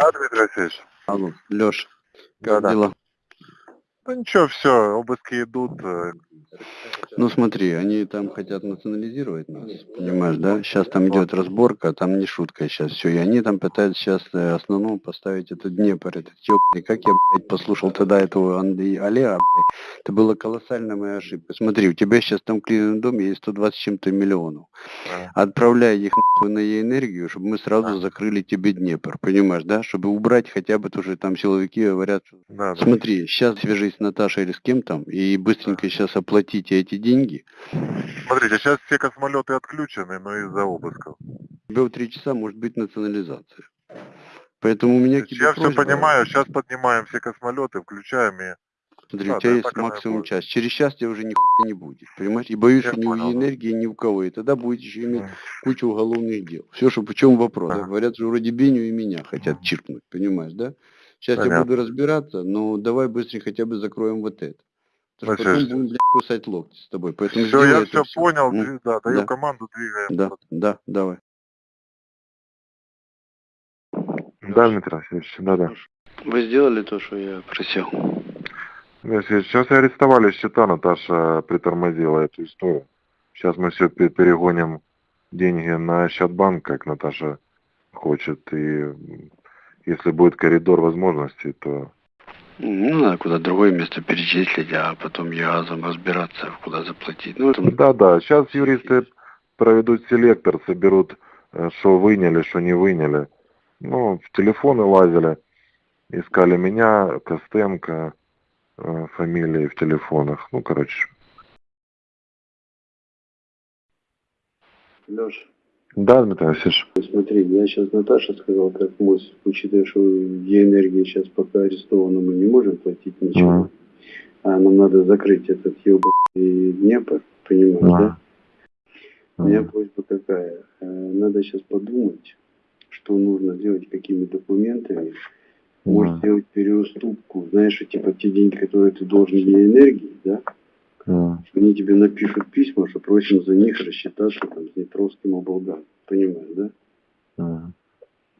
Да, Дмитрий Васильевич? Алло, Леш, как Да-да. дела? Да ничего, все, обыски идут. э, Ну смотри, они там хотят национализировать нас, понимаешь, да? Сейчас там идет разборка, там не шутка сейчас все. И они там пытаются сейчас э, основном поставить этот Днепр, этот ёбаный. Как я, блядь, послушал тогда этого Андрей Олега, блядь. Это была колоссальная моя ошибка. Смотри, у тебя сейчас там в клином доме есть 120 с чем-то миллионов. Отправляй их нахуй на энергию, чтобы мы сразу закрыли тебе Днепр, понимаешь, да? Чтобы убрать хотя бы тоже там силовики говорят. Смотри, сейчас свяжись с Наташей или с кем там и быстренько сейчас оплатите эти деньги. Смотрите, сейчас все космолеты отключены, но из-за обысков. У тебя в три часа может быть национализация. Поэтому у меня к тебе Я все просьба. понимаю, сейчас поднимаем все космолеты, включаем и... Смотри, Да, у тебя да, есть максимум час. Через час тебя уже нихуя не будет. Понимаешь? И боюсь, Я что ни понял, у да. энергии, ни у кого. И тогда будет еще иметь кучу уголовных дел. Все, что в чем вопрос. Ага. Говорят, что вроде Беню и меня хотят чиркнуть, понимаешь, да? Сейчас я Понятно. буду разбираться, но давай быстрее хотя бы закроем вот это. Потому что потом будем, блядь, кусать локти с тобой. Поэтому Все, я все понял, дви- да, даю Да. команду, двигаем. Да, да, давай. Да, Дмитрий Васильевич, да, да. Вы сделали то, что я просил? Сейчас арестовали счета, Наташа притормозила эту историю. Сейчас мы все перегоним деньги на счет банка, как Наташа хочет. И если будет коридор возможностей, то... Ну, надо куда другое место перечислить, а потом ЕАЗом разбираться, куда заплатить. Ну, это... Да, да, сейчас юристы проведут селектор, соберут, э, что выняли, что не выняли. Ну, в телефоны лазили, искали меня, Костенко, э, фамилии в телефонах. Ну, короче. Леша, Да, Дмитрий Васильевич. смотри, я сейчас Наташа сказал, как мост, учитывая, что енергии сейчас пока арестовано, мы не можем платить ничего. Мгм. А нам надо закрыть этот ебаный Днепр, понимаешь, Ага. да? У меня просьба какая? Э, Надо сейчас подумать, что нужно сделать, какими документами. Может сделать переуступку, знаешь, типа те деньги, которые ты должен мне энергии, да? Мгм. Они тебе напишут письма, что просим за них рассчитаться там с Днепровским облгам. Понимаешь, да? Мгм.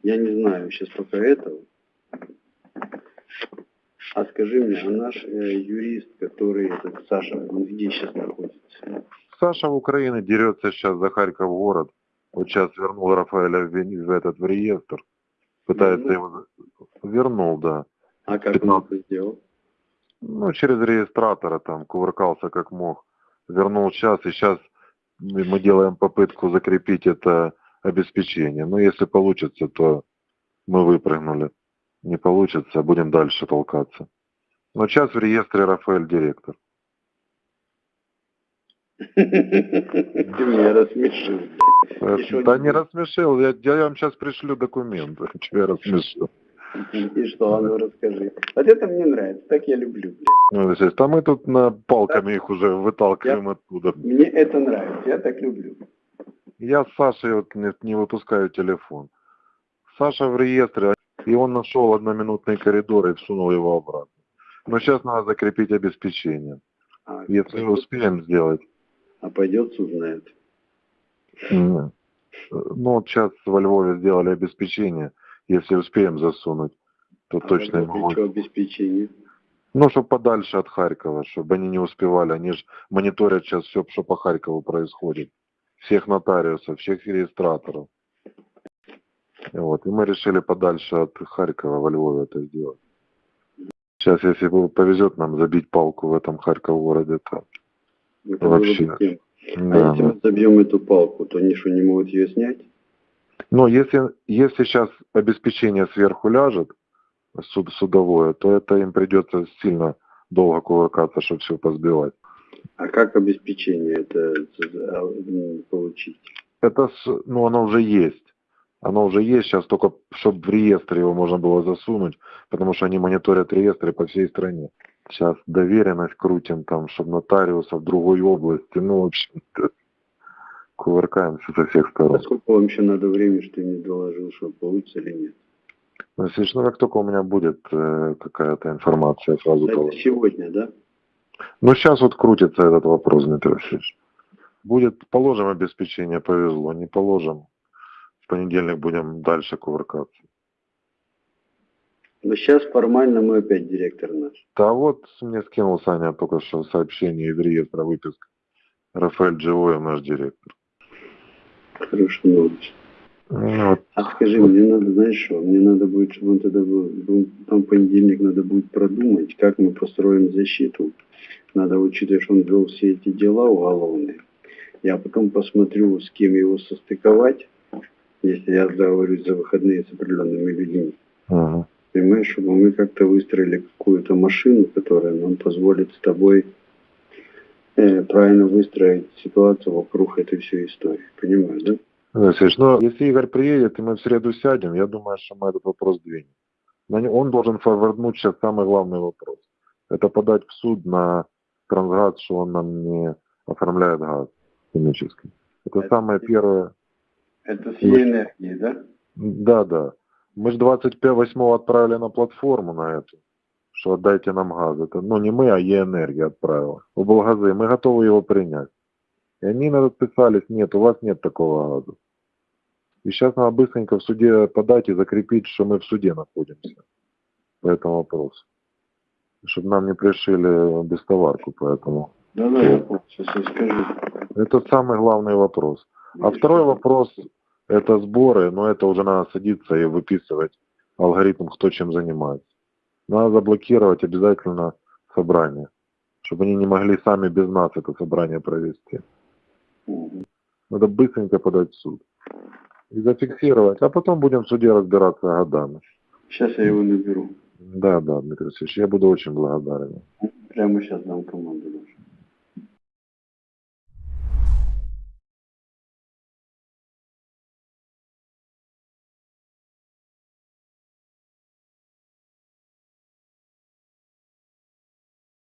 Я не знаю сейчас пока этого. А скажи мне, а наш э, юрист, который этот Саша, он где сейчас находится? Саша в Украине дерется сейчас за Харьков город. Вот сейчас вернул Рафаэля в, Вени- в этот в реестр. Пытается Вернул? его... Вернул, да. А как он 15. это сделал? Ну, через регистратора там кувыркался как мог. Вернул час, и сейчас мы делаем попытку закрепить это обеспечение. Но если получится, то мы выпрыгнули. Не получится, будем дальше толкаться. Но сейчас в реестре Рафаэль директор. Ты меня рассмешил. Э, Да не рассмешил, я, я вам сейчас пришлю документы, тебя рассмешил. И что, а ну расскажи. Вот это мне нравится, так я люблю. блядь. Ну, естественно, а мы тут на палками их уже выталкиваем оттуда. Мне это нравится, я так люблю. Я с Сашей вот не, не выпускаю телефон. Саша в реестре, и он нашел одноминутный коридор и всунул его обратно. Но сейчас надо закрепить обеспечение. А, Если успеем сделать. а пойдет, узнает. м, Ну, вот сейчас во Львове сделали обеспечение. Если успеем засунуть, то А точно могу. что обеспечение? Ну, чтобы подальше от Харькова, чтобы они не успевали. Они же мониторят сейчас все, что по Харькову происходит. Всех нотариусов, всех регистраторов. И Вот. И мы решили подальше от Харькова во Львове это сделать. Сейчас, если повезет нам забить палку в этом Харьков городе, то Это Вообще. тем. да, а если да. мы забьем эту палку, то они что, не могут ее снять? Но если, если сейчас обеспечение сверху ляжет, суд, судовое, то это им придется сильно долго кувыркаться, чтобы все позбивать. А как обеспечение это а, м, получить? Это, ну, оно уже есть. Оно уже есть, сейчас только, чтобы в реестре его можно было засунуть, потому что они мониторят реестры по всей стране. Сейчас доверенность крутим там, чтобы нотариуса в другой области, ну, в общем, кувыркаемся со всех А сторон. сколько вам еще надо времени, что ты не доложил, что получится или нет? Ну, ну, как только у меня будет э, какая-то информация, я сразу Это доложу. сегодня, да? Ну, сейчас вот крутится этот вопрос, Дмитрий Васильевич. Будет, положим обеспечение, повезло, не положим. В понедельник будем дальше кувыркаться. Но сейчас формально мы опять директор наш. Да вот мне скинул Саня только что сообщение из реестра выписка. Рафаэль Дживоев, наш директор. Хорошая новость. Ну, вот, А скажи, мне надо, знаешь что, мне надо будет, чтобы он тогда был, там понедельник надо будет продумать, как мы построим защиту. Надо учитывать, что он вел все эти дела уголовные. Я потом посмотрю, с кем его состыковать, если я договорюсь за выходные с определенными людьми. мгм. Понимаешь, чтобы мы как-то выстроили какую-то машину, которая нам позволит с тобой правильно выстроить ситуацию вокруг этой всей истории. Понимаешь, да? Алексеевич, ну, если Игорь приедет, и мы в среду сядем, я думаю, что мы этот вопрос двинем. Он должен форварднуть сейчас самый главный вопрос. Это подать в суд на Трансгаз, что он нам не оформляет газ химический. Это Это самое типа- первое. Это с Е-энергией, да? Да, да. Мы же 28 отправили на платформу на эту, что отдайте нам газ. Это, ну, не мы, а Е-энергия отправила. В Болгазы. Мы готовы его принять. И они нам отписались, нет, у вас нет такого газа. И сейчас надо быстренько в суде подать и закрепить, что мы в суде находимся по этому вопросу. Чтобы нам не пришили бестоварку по этому. Да, да, я. Сейчас я скажу. Это самый главный вопрос. А второй вопрос – это сборы, но это уже надо садиться и выписывать алгоритм, кто чем занимается. Надо заблокировать обязательно собрание, чтобы они не могли сами без нас это собрание провести. Надо быстренько подать в суд и зафиксировать, а потом будем в суде разбираться годами. Сейчас я его наберу. Да, да, Дмитрий Алексеевич, я буду очень благодарен. Прямо сейчас дам команду.